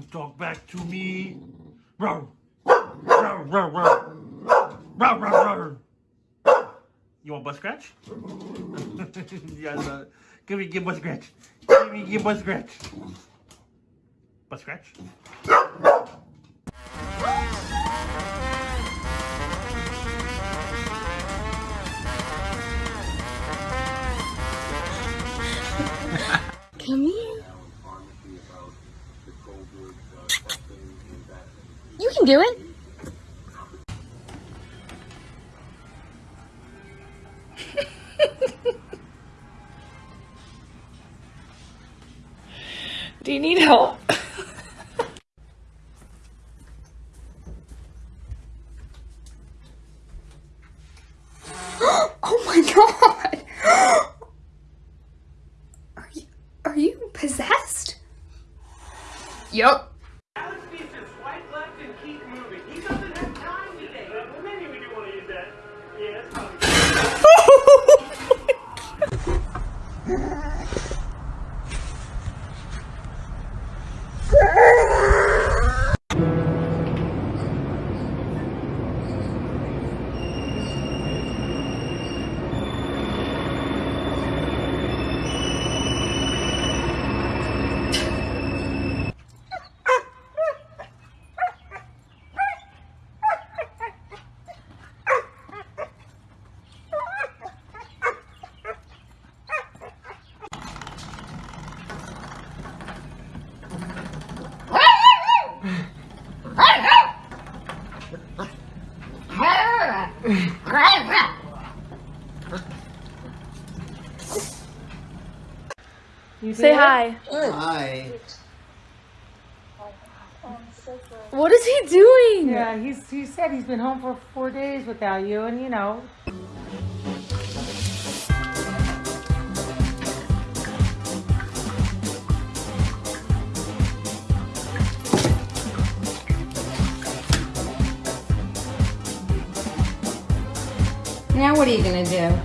belong back to me. Roar. Roar, roar, roar. Roar, roar, roar. You want butt scratch? yes, uh, give me, give butt scratch. Give me, give butt scratch. Butt scratch? Come here. You can do it. do you need help? oh my god! Are you, are you possessed? Yup. Say hi. Hi. What is he doing? Yeah, he's he said he's been home for four days without you, and you know. Now what are you gonna do?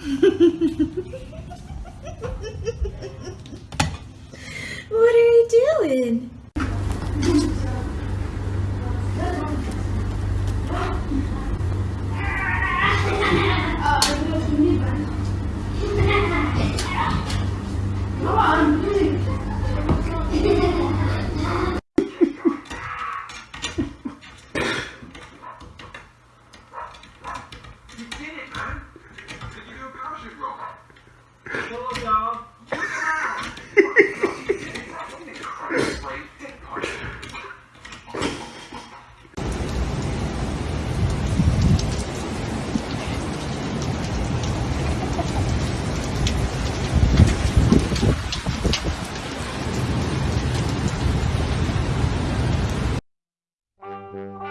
What are you doing? Mm-hmm.